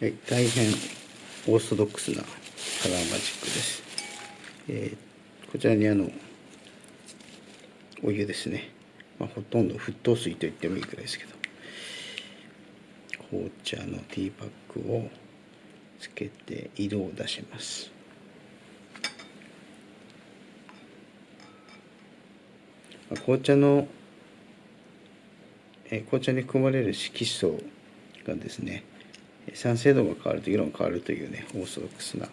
はい、大変オーソドックスなカラーマジックです。えーこちらにあのお湯ですね、まあ、ほとんど沸騰水と言ってもいいくらいですけど。紅茶のティーパックをつけて色を出します。紅茶のえ紅茶に含まれる色素がですね酸性度が変わると色が変わるというねオーソドックスな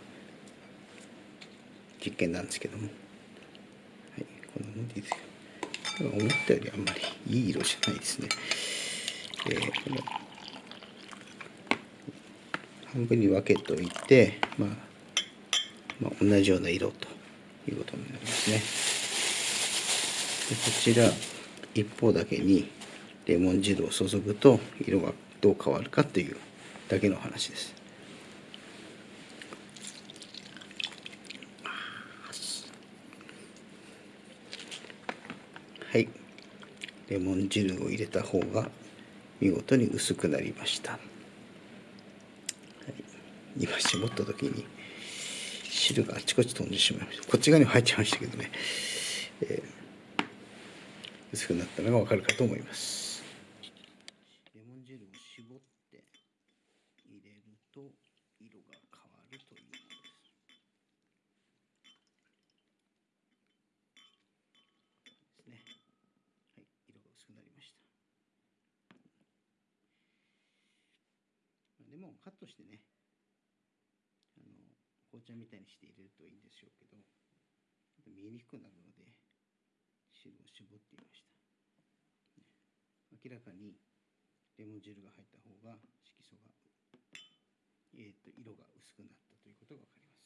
実験なんですけども、はい、こんなもんでいいですよ思ったよりあんまりいい色じゃないですね、えーこの半分に分けといて、まあ、まあ同じような色ということになりますね。でこちら一方だけにレモン汁を注ぐと色がどう変わるかというだけの話です。はい。レモン汁を入れた方が見事に薄くなりました、はい、今絞った時に汁があちこち飛んでしまいました。こっち側にも入っちゃいましたけどね、えー薄くなったのがわかるかと思いますレモン汁を絞って入れると色が変わるというものですですねはい色が薄くなりましたレモンをカットしてねあの紅茶みたいにして入れるといいんでしょうけど見えにくくなるので汁を絞っていました。明らかにレモン汁が入った方が色素が、と色が薄くなったということが分かります。